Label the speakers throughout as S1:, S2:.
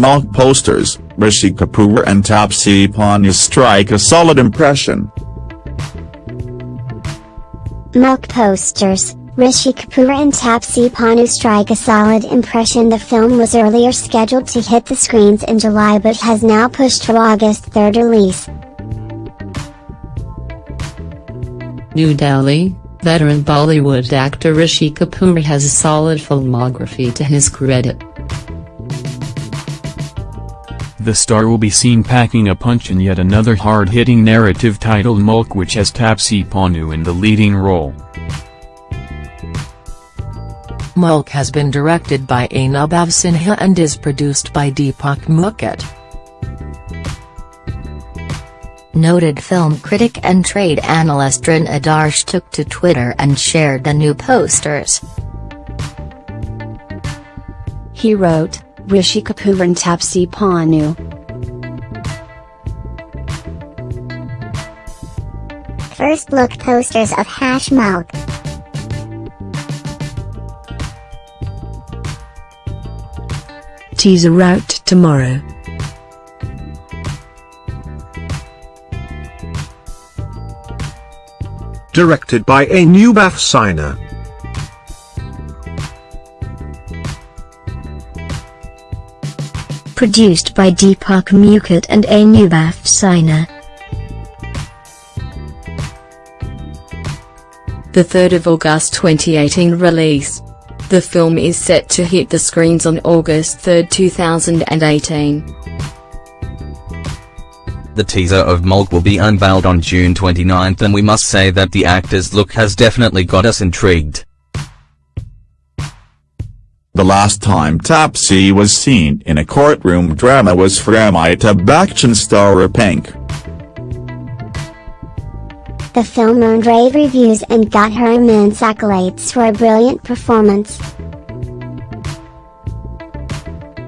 S1: Mulk posters, Rishi Kapoor and Taapsee Pannu strike a solid impression.
S2: Mulk posters, Rishi Kapoor and Taapsee Pannu strike a solid impression The film was earlier scheduled to hit the screens in July but has now pushed for August 3rd release.
S3: New Delhi, veteran Bollywood actor Rishi Kapoor has a solid filmography to his credit.
S4: The star will be seen packing a punch in yet another hard-hitting narrative titled Mulk which has Taapsee Pannu in the leading role.
S5: Mulk has been directed by Anubhav Sinha and is produced by Deepak Mukut.
S2: Noted film critic and trade analyst Taran Adarsh took to Twitter and shared the new posters. He wrote, Rishi Kapoor and Taapsee Pannu. First look posters of Hash Mulk.
S5: Teaser out tomorrow.
S6: Directed by A. Anubhav Sinha.
S2: Produced by Deepak Mukut and Anubhav Sinha.
S3: The 3rd of August 2018 release. The film is set to hit the screens on August 3, 2018.
S7: The teaser of Mulk will be unveiled on June 29 and we must say that the actor's look has definitely got us intrigued.
S1: The last time Taapsee was seen in a courtroom drama was for Amitabh Bachchan star Pink.
S2: The film earned rave reviews and got her immense accolades for a brilliant performance.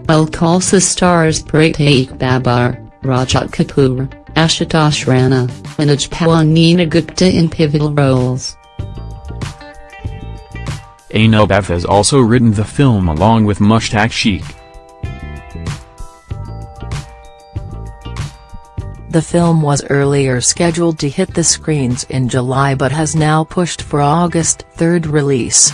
S3: Mulk also stars Prateek Babbar, Rajat Kapoor, Ashutosh Rana, Manoj Pahwa Neena Gupta in pivotal roles.
S4: Anubhav has also written the film along with Mushtaq Sheikh.
S5: The film was earlier scheduled to hit the screens in July but has now pushed for August 3 release.